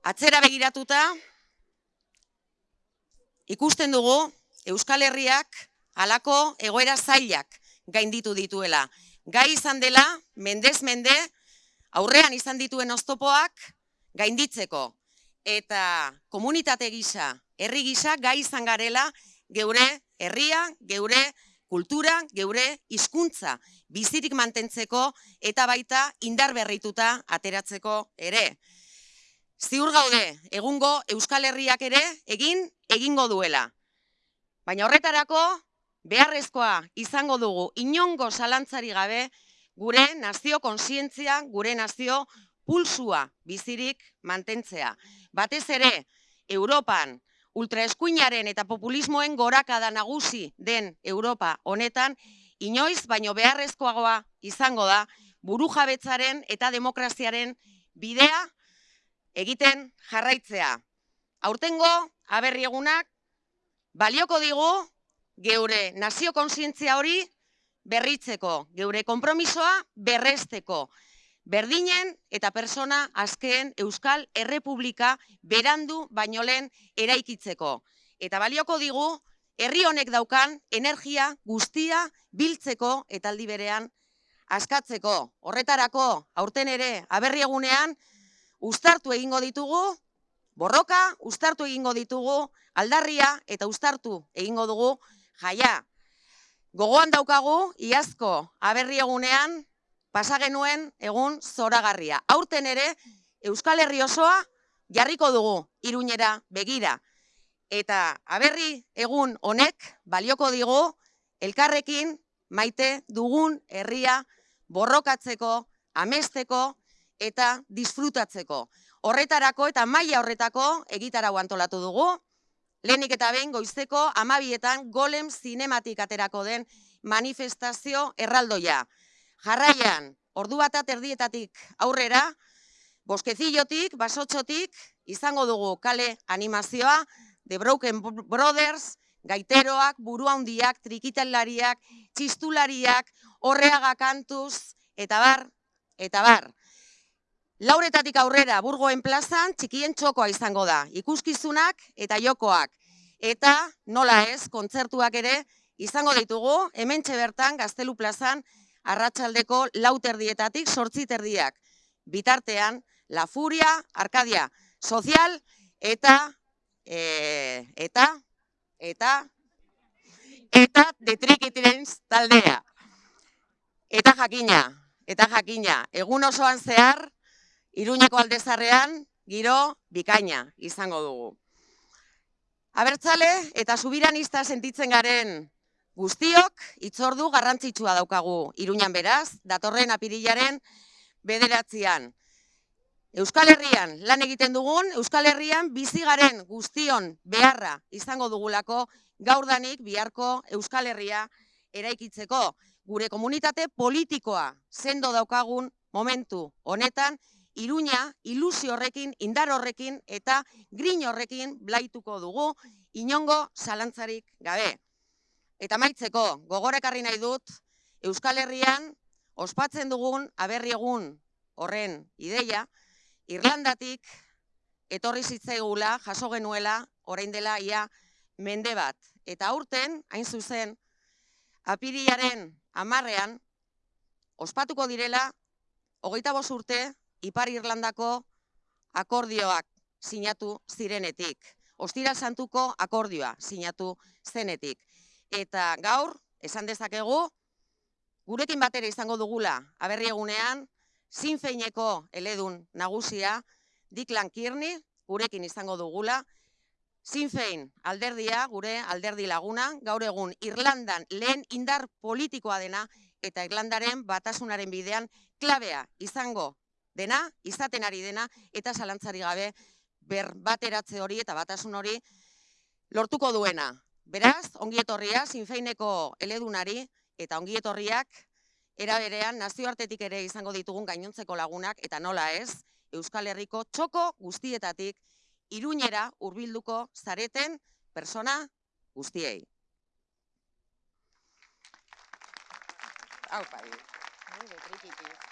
Atzera begiratuta, ikusten dugu Euskal Herriak halako egoera zailak gainditu dituela. Gai izan dela, mendez mende, aurrean izan dituen oztopoak gainditzeko. Eta komunitate gisa, herri gisa, gai izan garela, geure herria, geure kultura, geure hizkuntza bizirik mantentzeko eta baita indar berrituta ateratzeko ere. Ziur gaude, egungo Euskal Herriak ere egin egingo duela. Baina horretarako beharrezkoa izango dugu inongo zalantzari gabe gure nazio konsientzia, gure nazio pulsua bizirik mantentzea. Batez ere, Europan, ultraeskuinaren eta populismoen gorakada nagusi den Europa honetan, inoiz baino beharrezkoagoa izango da buru jabetzaren eta demokraziaren bidea egiten jarraitzea. Aurtengo aberri egunak balioko digu geure nazio konsientzia hori berritzeko, geure konpromisoa berresteko berdinen eta persona azkeen Euskal Errepublika berandu baino lehen eraikitzeko. Eta balioko digu, herri honek daukan energia guztia biltzeko eta aldi berean askatzeko. Horretarako, aurten ere, aberri ustartu egingo ditugu, borroka, ustartu egingo ditugu, aldarria eta ustartu egingo dugu jaia. Gogoan daukagu, iazko aberri egunean, pasa genuen egun zoragarria. Aurten ere Euskal Herri osoa jarriko dugu Iruñera begira. Eta aberri egun honek balioko digu elkarrekin maite dugun herria borrokatzeko, amesteko eta disfrutatzeko. Horretarako eta maila horretako egitarau antolatu dugu. Lehenik eta behin goizteko amabietan golem zinematik aterako den manifestazio erraldoia. Jarraian, ordu bat erdietatik aurrera, boskezillotik, basotxotik, izango dugu kale animazioa, The Broken Brothers, gaiteroak, burua hundiak, trikitalariak, txistulariak, horreaga kantuz, eta bar, eta bar. Lauretatik aurrera, burgoen plazan, txikien txokoa izango da, ikuskizunak eta jokoak. Eta, nola ez, kontzertuak ere, izango ditugu, hemen bertan gaztelu plazan, arratsaldeko lauterdietatik sortziterdiak. Bitartean, La Furia, Arkadia, Sozial, eta, e, eta, eta, eta, detrikitirens taldea. Eta jakina, eta jakina, egun osoan zehar, iruñeko aldezarrean, giro, bikaina, izango dugu. Abertzale, eta subiranista sentitzen garen Guztiok itzordu garrantzitsua daukagu Iruñan beraz, datorren apirilaren bederatzean. Euskal Herrian lan egiten dugun, Euskal Herrian bizigaren guztion beharra izango dugulako gaurdanik biharko Euskal Herria eraikitzeko. Gure komunitate politikoa sendo daukagun momentu honetan, Iruña ilusio horrekin, indar horrekin eta grin horrekin blaituko dugu inongo zalantzarik gabe. Eta maitzeko, gogorekarri nahi dut, Euskal Herrian ospatzen dugun aberri egun horren ideia, Irlandatik etorri zitzaigula, jaso genuela, orain dela ia mende bat. Eta aurten, hain zuzen, apiriaren amarrean, ospatuko direla, hogeita urte, Ipar Irlandako akordioak sinatu zirenetik. Ostira santuko akordioa sinatu zenetik. Eta gaur, esan dezakegu, gurekin batera izango dugula, aberri egunean, zinfeineko eledun nagusia, Diklan Kirni, gurekin izango dugula, zinfein alderdia, gure alderdi laguna, gaur egun Irlandan lehen indar politikoa dena, eta Irlandaren batasunaren bidean klabea izango dena, izaten ari dena, eta zalantzari gabe ber hori eta batasun hori lortuko duena. Beraz, ongietorria, zinfeineko eledunari eta ongietorriak eraberean nazioartetik ere izango ditugun gainontzeko lagunak eta nola ez, Euskal Herriko txoko guztietatik iruñera hurbilduko zareten persona guztiei. Hau, pai.